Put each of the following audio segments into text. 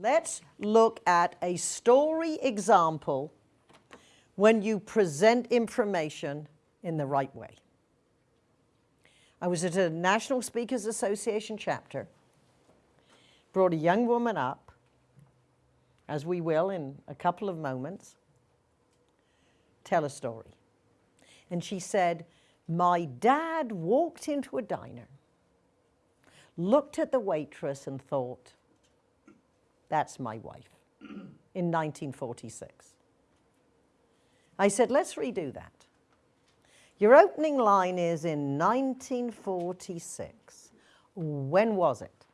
Let's look at a story example when you present information in the right way. I was at a National Speakers Association chapter, brought a young woman up, as we will in a couple of moments, tell a story. And she said, my dad walked into a diner, looked at the waitress and thought, that's my wife, in 1946. I said, let's redo that. Your opening line is in 1946. When was it?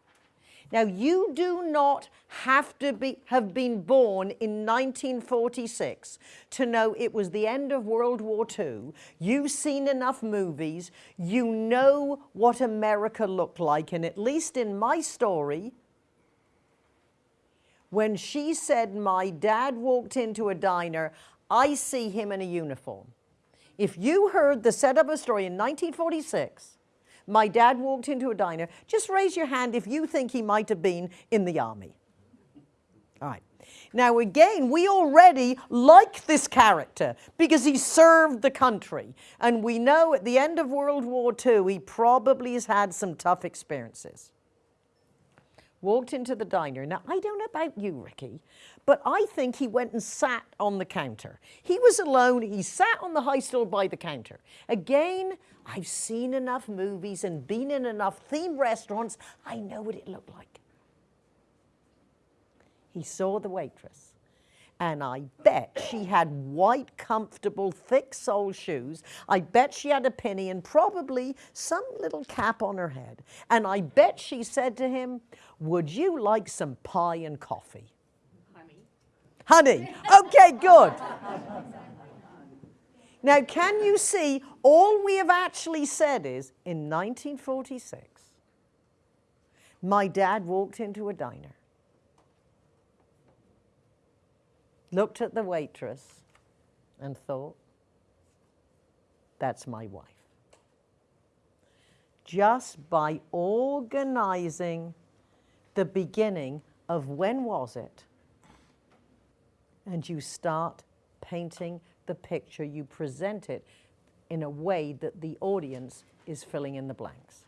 Now, you do not have to be, have been born in 1946 to know it was the end of World War II. You've seen enough movies. You know what America looked like. And at least in my story, when she said my dad walked into a diner, I see him in a uniform. If you heard the setup of a story in 1946, my dad walked into a diner, just raise your hand if you think he might have been in the army. All right. Now again, we already like this character because he served the country. And we know at the end of World War II, he probably has had some tough experiences walked into the diner. Now, I don't know about you, Ricky, but I think he went and sat on the counter. He was alone. He sat on the high stool by the counter. Again, I've seen enough movies and been in enough theme restaurants. I know what it looked like. He saw the waitress and I bet she had white, comfortable, thick sole shoes. I bet she had a penny and probably some little cap on her head. And I bet she said to him, would you like some pie and coffee? Honey. Honey, okay, good. Now, can you see, all we have actually said is, in 1946, my dad walked into a diner looked at the waitress and thought, that's my wife. Just by organizing the beginning of when was it, and you start painting the picture, you present it in a way that the audience is filling in the blanks.